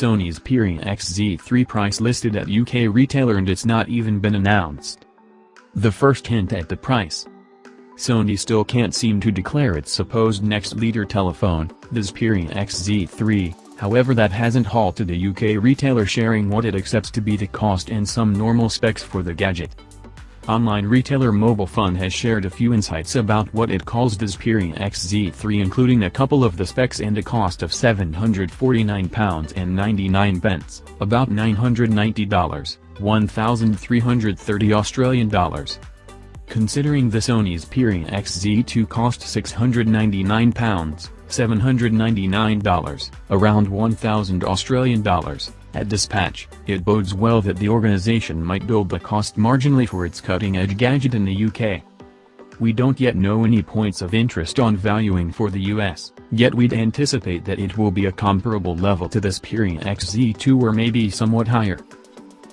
Sony Xperia XZ3 price listed at UK retailer and it's not even been announced. The first hint at the price. Sony still can't seem to declare its supposed next leader telephone, the Xperia XZ3, however that hasn't halted the UK retailer sharing what it accepts to be the cost and some normal specs for the gadget. Online retailer Mobile Fun has shared a few insights about what it calls the Xperia XZ3 including a couple of the specs and a cost of £749.99, about $990, 1,330 Australian dollars. Considering the Sony's Xperia XZ2 cost £699, $799, around 1,000 Australian dollars, at dispatch, it bodes well that the organization might build the cost marginally for its cutting-edge gadget in the UK. We don't yet know any points of interest on valuing for the US, yet we'd anticipate that it will be a comparable level to the Xperia XZ2 or maybe somewhat higher.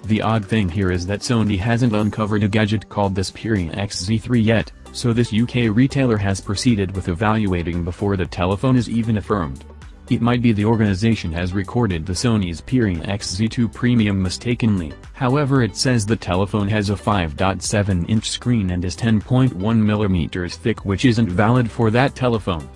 The odd thing here is that Sony hasn't uncovered a gadget called the Xperia XZ3 yet, so this UK retailer has proceeded with evaluating before the telephone is even affirmed. It might be the organization has recorded the Sony Xperia XZ2 Premium mistakenly, however it says the telephone has a 5.7-inch screen and is 10.1mm thick which isn't valid for that telephone.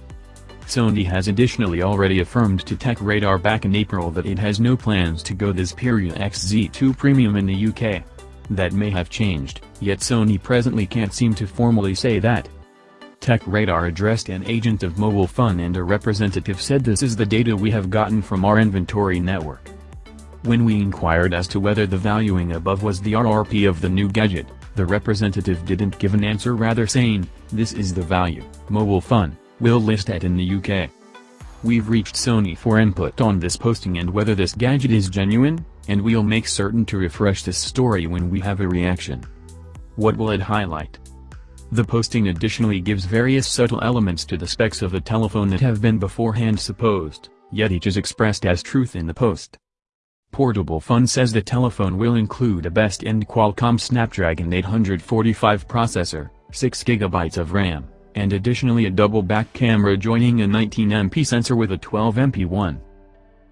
Sony has additionally already affirmed to TechRadar back in April that it has no plans to go this Xperia XZ2 Premium in the UK. That may have changed, yet Sony presently can't seem to formally say that. TechRadar addressed an agent of Mobile Fun and a representative said this is the data we have gotten from our inventory network. When we inquired as to whether the valuing above was the RRP of the new gadget, the representative didn't give an answer rather saying, this is the value, Mobile Fun, will list at in the UK. We've reached Sony for input on this posting and whether this gadget is genuine, and we'll make certain to refresh this story when we have a reaction. What will it highlight? The posting additionally gives various subtle elements to the specs of the telephone that have been beforehand supposed, yet each is expressed as truth in the post. Portable Fun says the telephone will include a best-end Qualcomm Snapdragon 845 processor, 6GB of RAM, and additionally a double back camera joining a 19MP sensor with a 12MP one.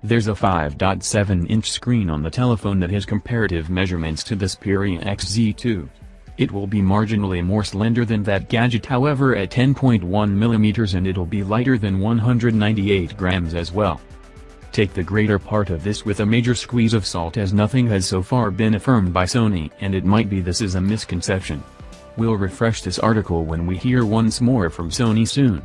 There's a 5.7-inch screen on the telephone that has comparative measurements to the Xperia XZ2. It will be marginally more slender than that gadget however at 10.1mm and it'll be lighter than 198 grams as well. Take the greater part of this with a major squeeze of salt as nothing has so far been affirmed by Sony and it might be this is a misconception. We'll refresh this article when we hear once more from Sony soon.